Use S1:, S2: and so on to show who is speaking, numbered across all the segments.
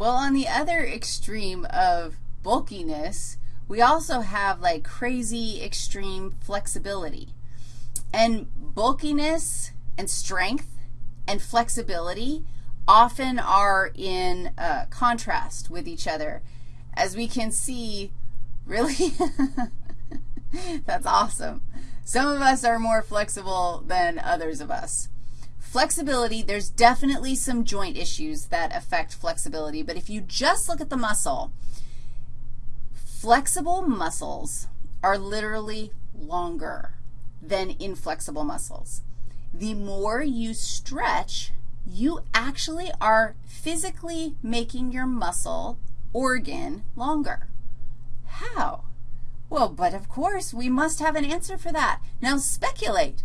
S1: Well, on the other extreme of bulkiness, we also have like crazy extreme flexibility. And bulkiness and strength and flexibility often are in uh, contrast with each other. As we can see, really, that's awesome. Some of us are more flexible than others of us. Flexibility, there's definitely some joint issues that affect flexibility, but if you just look at the muscle, flexible muscles are literally longer than inflexible muscles. The more you stretch, you actually are physically making your muscle organ longer. How? Well, but of course, we must have an answer for that. Now speculate.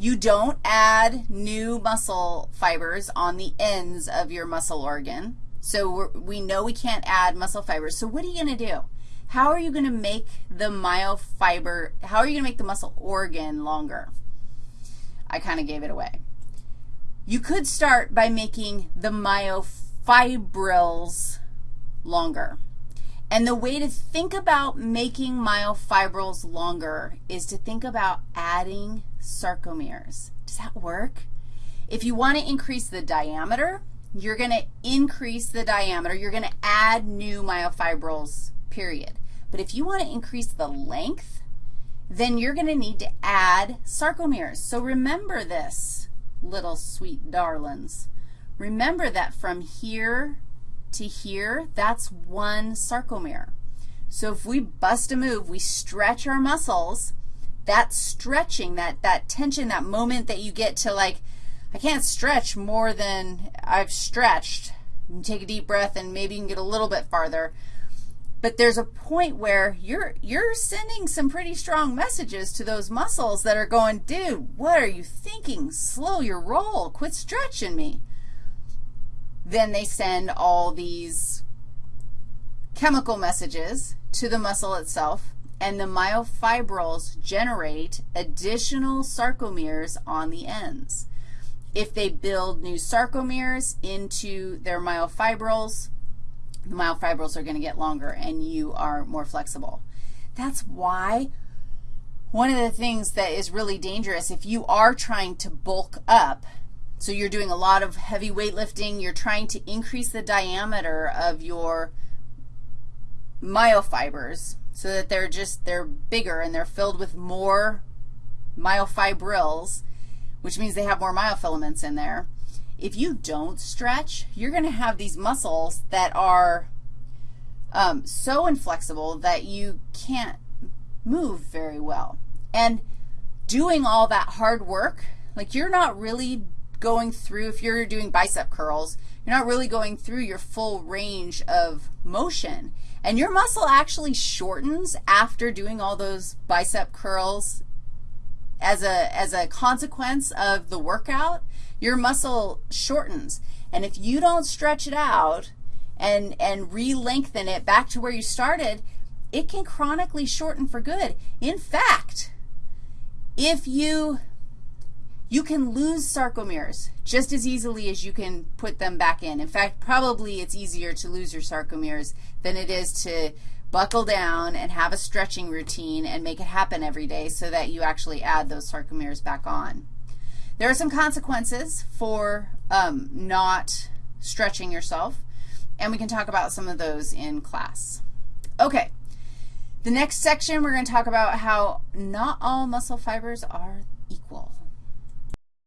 S1: You don't add new muscle fibers on the ends of your muscle organ. So we know we can't add muscle fibers. So what are you going to do? How are you going to make the myofiber, how are you going to make the muscle organ longer? I kind of gave it away. You could start by making the myofibrils longer. And the way to think about making myofibrils longer is to think about adding sarcomeres. Does that work? If you want to increase the diameter, you're going to increase the diameter. You're going to add new myofibrils, period. But if you want to increase the length, then you're going to need to add sarcomeres. So remember this, little sweet darlings. Remember that from here to here, that's one sarcomere. So if we bust a move, we stretch our muscles, that stretching, that, that tension, that moment that you get to like, I can't stretch more than I've stretched. You take a deep breath and maybe you can get a little bit farther. But there's a point where you're, you're sending some pretty strong messages to those muscles that are going, dude, what are you thinking? Slow your roll. Quit stretching me. Then they send all these chemical messages to the muscle itself, and the myofibrils generate additional sarcomeres on the ends. If they build new sarcomeres into their myofibrils, the myofibrils are going to get longer and you are more flexible. That's why one of the things that is really dangerous, if you are trying to bulk up, so you're doing a lot of heavy weightlifting, you're trying to increase the diameter of your myofibers so that they're just, they're bigger and they're filled with more myofibrils, which means they have more myofilaments in there. If you don't stretch, you're going to have these muscles that are um, so inflexible that you can't move very well. And doing all that hard work, like you're not really going through, if you're doing bicep curls, you're not really going through your full range of motion. And your muscle actually shortens after doing all those bicep curls as a, as a consequence of the workout your muscle shortens. And if you don't stretch it out and, and re-lengthen it back to where you started, it can chronically shorten for good. In fact, if you, you can lose sarcomeres just as easily as you can put them back in. In fact, probably it's easier to lose your sarcomeres than it is to buckle down and have a stretching routine and make it happen every day so that you actually add those sarcomeres back on. There are some consequences for um, not stretching yourself, and we can talk about some of those in class. Okay. The next section, we're going to talk about how not all muscle fibers are equal.